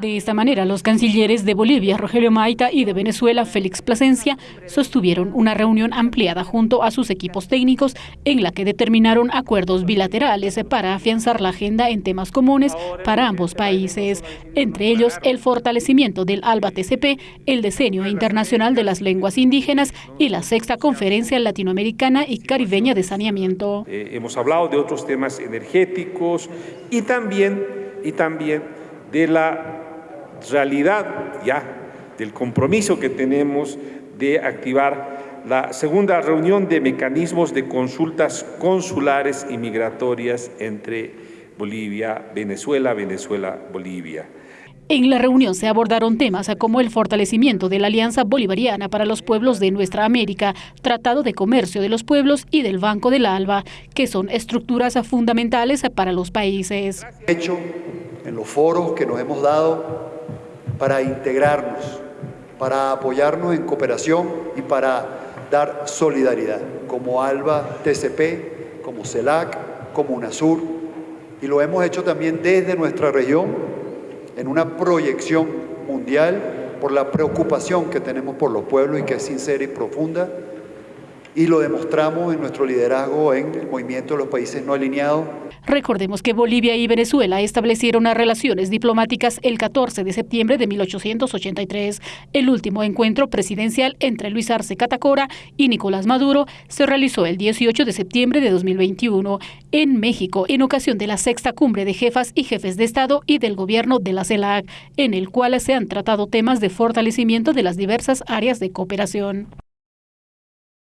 De esta manera, los cancilleres de Bolivia, Rogelio Maita, y de Venezuela, Félix Plasencia, sostuvieron una reunión ampliada junto a sus equipos técnicos en la que determinaron acuerdos bilaterales para afianzar la agenda en temas comunes para ambos países, entre ellos el fortalecimiento del ALBA-TCP, el diseño internacional de las lenguas indígenas y la sexta conferencia latinoamericana y caribeña de saneamiento. Eh, hemos hablado de otros temas energéticos y también, y también de la realidad ya del compromiso que tenemos de activar la segunda reunión de mecanismos de consultas consulares y migratorias entre Bolivia, Venezuela, Venezuela, Bolivia. En la reunión se abordaron temas como el fortalecimiento de la Alianza Bolivariana para los Pueblos de Nuestra América, Tratado de Comercio de los Pueblos y del Banco del ALBA, que son estructuras fundamentales para los países. Hecho en los foros que nos hemos dado para integrarnos, para apoyarnos en cooperación y para dar solidaridad, como ALBA TCP, como CELAC, como UNASUR, y lo hemos hecho también desde nuestra región en una proyección mundial por la preocupación que tenemos por los pueblos y que es sincera y profunda, y lo demostramos en nuestro liderazgo en el movimiento de los países no alineados. Recordemos que Bolivia y Venezuela establecieron relaciones diplomáticas el 14 de septiembre de 1883. El último encuentro presidencial entre Luis Arce Catacora y Nicolás Maduro se realizó el 18 de septiembre de 2021 en México en ocasión de la sexta cumbre de jefas y jefes de Estado y del gobierno de la CELAC, en el cual se han tratado temas de fortalecimiento de las diversas áreas de cooperación.